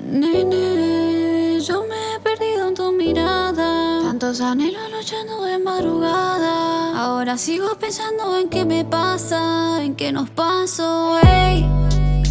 Nene, yo me he perdido en tu mirada. Tantos anhelos luchando de madrugada. Ahora sigo pensando en qué me pasa, en qué nos pasó, ey.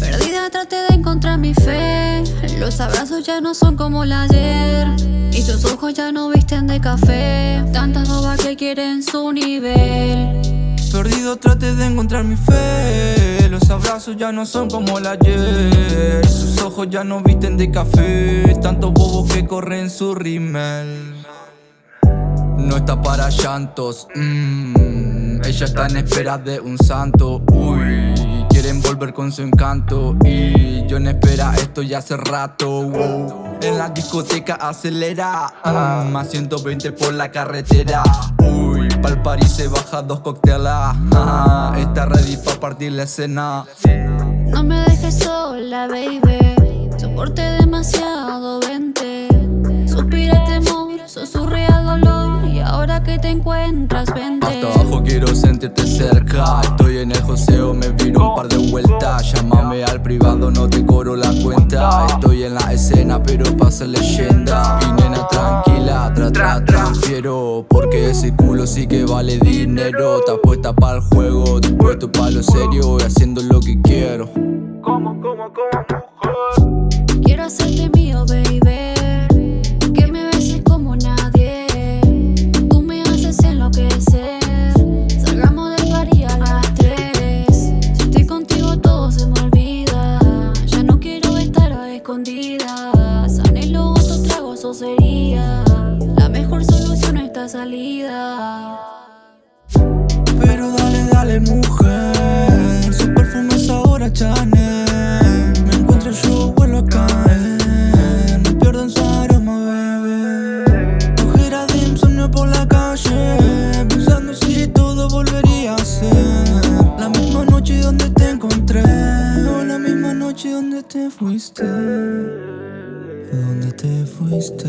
Perdida traté de encontrar mi fe. Los abrazos ya no son como el ayer. Y sus ojos ya no visten de café. Tantas bobas que quieren su nivel. Perdido traté de encontrar mi fe. Los abrazos ya no son como el ayer. Sus ojos ya no visten de café. Tantos bobos que corren su rímel. No está para llantos, mmm, ella está en espera de un santo, uy Quieren volver con su encanto. Y yo en espera estoy hace rato, En la discoteca acelera, mm, a 120 por la carretera, uy Pa'l París se baja dos cócteles, está ready pa' partir la escena. No me dejes sola, baby, soporte demasiado, vente. Suspira temor, susurra ahora que te encuentras, vente. Hasta abajo quiero sentirte cerca. Estoy en el joseo, me viro un par de vueltas. Llámame al privado, no te cobro la cuenta. Estoy en la escena, pero pasa leyenda. Y nena tra tra transfiero Porque ese culo sí que vale dinero. Está puesta para el juego, te puesto para lo serio Y haciendo lo que quiero. Como, como, como Quiero hacerte mío, baby. Sería salida. Pero dale, dale mujer, su perfume es ahora Chanel. Me encuentro yo, vuelvo a caer, me pierdo en su aroma, bebé. Ojera de insomnio por la calle, pensando si todo volvería a ser. La misma noche donde te encontré, o la misma noche donde te fuiste. ¿Dónde te fuiste,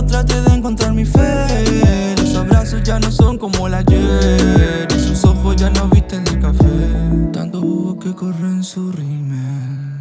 Perdido traté de encontrar mi fe. Los abrazos ya no son como el ayer Y sus ojos ya no visten de café. Tanto que corren su rímel